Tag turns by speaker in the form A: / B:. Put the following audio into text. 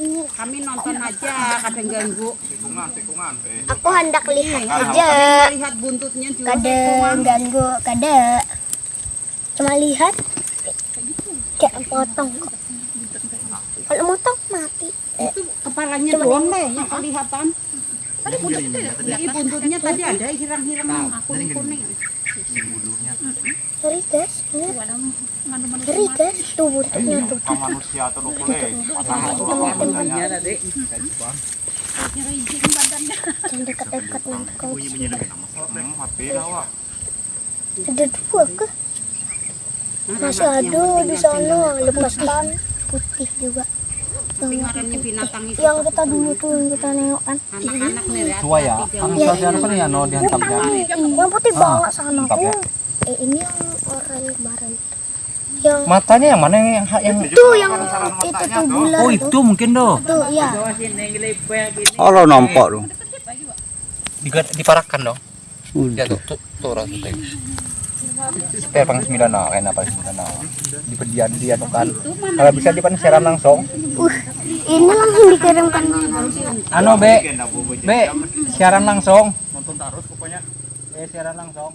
A: Kami nonton aja, kadang ganggu.
B: Tikungan, tikungan. Eh,
C: Aku hendak lihat aja.
A: Lihat buntutnya juga.
C: Kadang ganggu, kadang. Cuma lihat kayak potong kok. Kalau motong mati.
A: Itu kepalanya doang deh yang kelihatan. Tadi buntutnya buntutnya tadi ada hirang-hirang kuning-kuning.
C: Ngeri guys, bener. Ngeri guys, tuh buntutnya
B: manusia atau Hmm.
C: Ada dua ke? Masih ada di sana lepaskan putih juga. Yang, kita dulu tuh yang kita nengok kan.
A: ya.
D: Ya,
C: Iya.
D: kan ya.
C: Yang putih
D: Ah,
C: banget sana
D: ya.
C: Eh ini yang oranye kemarin. Yang
D: Matanya yang mana yang yang
C: itu yang itu tuh bulan
D: Oh
C: tuh.
D: itu mungkin doh.
C: Tuh ya.
E: Oh nampak tuh.
D: Diga- Diparakkan dong.
E: Udah.
D: Ya tuh tuh tuh rasa teh. Spare pang sembilan no, kayak apa sembilan no. Di pedian dia tuh kan. Kalau bisa di siaran langsung.
C: Uh, ini langsung dikirimkan
D: Ano be, be siaran langsung.
B: Nonton terus pokoknya.
D: Eh siaran langsung.